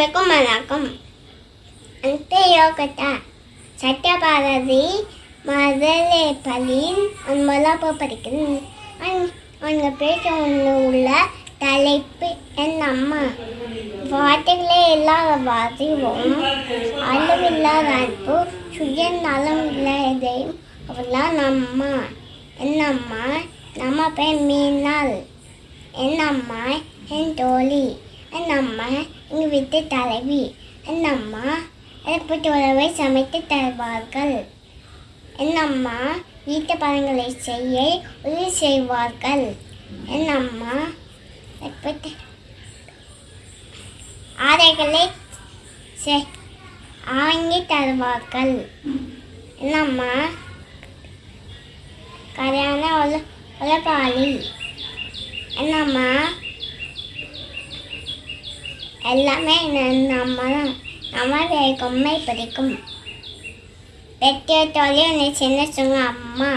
சொல்லுங்க அனைவருக்கும் வணக்கம். அந்த யோகத்தா. சட்டபாரதி மதுரை பள்ளியின் முதலாப்பு படிக்கிறேன் அவங்க பேச ஒன்று உள்ள தலைப்பு என் அம்மா வார்த்தைகளே இல்லாத வாசிவோம். அளவில்லாத அன்பு சுயநலம் இல்லாதையும் அவள்லாம் அம்மா என் அம்மா நம்ம பேர் மீனால் என் அம்மா என் தோழி. என் அம்மா எங்கள் வீட்டு தலைவி என் அம்மா எனக்கு உறவை சமைத்து தருவார்கள். என் அம்மா வீட்டு பழங்களை செய்ய உதவி செய்வார்கள். என் அம்மா எனக்கு ஆடைகளை செ- வாங்கி தருவார்கள். என் அம்மா கல்யாண உல என் அம்மா எல்லாமே நம்ம தான் நம்ம கொம்மை பிடிக்கும். பெற்றோட்டோலே என்னை சின்ன சொங்க அம்மா.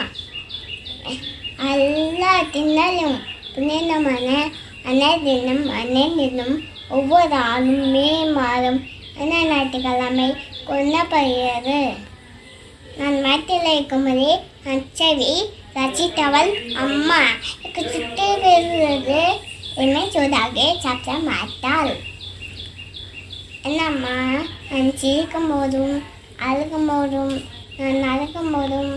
எல்லா தின்னாலும் புனிதமான அன்னை தினம் அன்னை தினம் ஒவ்வொரு ஆளும் மே மாதம் அன்னை ஞாயிற்றுக்கிழமை கொல்லப்படுகிறது. நான் மரத்தில் இருக்கும்போதே நச்சவி ரசித்தவள் அம்மா. எனக்கு சுற்றி என்னை சூடாக சாப்பிட மாட்டாள். என்னம்மா? நான் சிரிக்கும் போதும் அழுகும் போதும் நான் நடக்கும் போதும்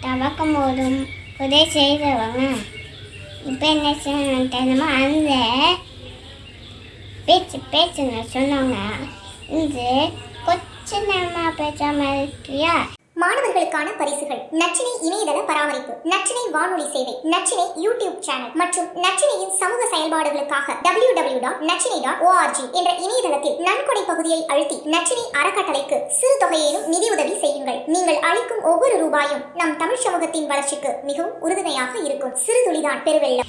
தவக்கும் போதும் உதவி செய்தவங்க. இப்போ என்ன செய்யணும் தெரியுமா? அந்த பேச்சு பேச்சுன்னு சொன்னாங்க இந்த கொச்ச நேரமாக மாதிரி இருக்கியா மாணவர்களுக்கான பரிசுகள். நச்சினை இணையதள பராமரிப்பு நச்சினை வானொலி சேவை நச்சினை யூடியூப் சேனல் மற்றும் நச்சினையின் சமூக செயல்பாடுகளுக்காக W W dot Nachinai dot ORG என்ற இணையதளத்தில் நன்கொடை பகுதியை அழுத்தி நச்சினை அறக்கட்டளைக்கு சிறு தொகையிலும் நிதியுதவி செய்யுங்கள். நீங்கள் அளிக்கும் ஒவ்வொரு ரூபாயும் நம் தமிழ் சமூகத்தின் வளர்ச்சிக்கு மிகவும் உறுதுணையாக இருக்கும். சிறு துளிதான் பெருவெள்ளம்.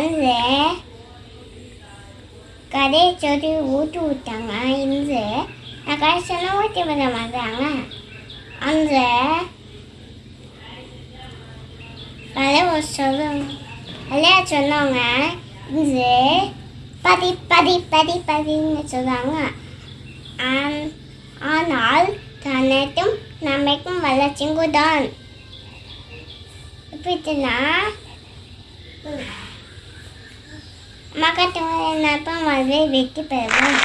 அந்த கதை சொல்லி ஊட்டு விட்டாங்க. இந்த நான் கடைசியெல்லாம் ஊற்றி விட மாட்டாங்க அந்த கதை சொல்லுங்க விளையாட சொன்னவங்க இது பதி பதி பதி பதின்னு சொல்லுவாங்க ஆனால் தனக்கும் நம்மைக்கும் வளர்ச்சிங்கு தான் எப்படின்னா மக்கள் நப்பம் வந்து வெற்றி பெறுவோம்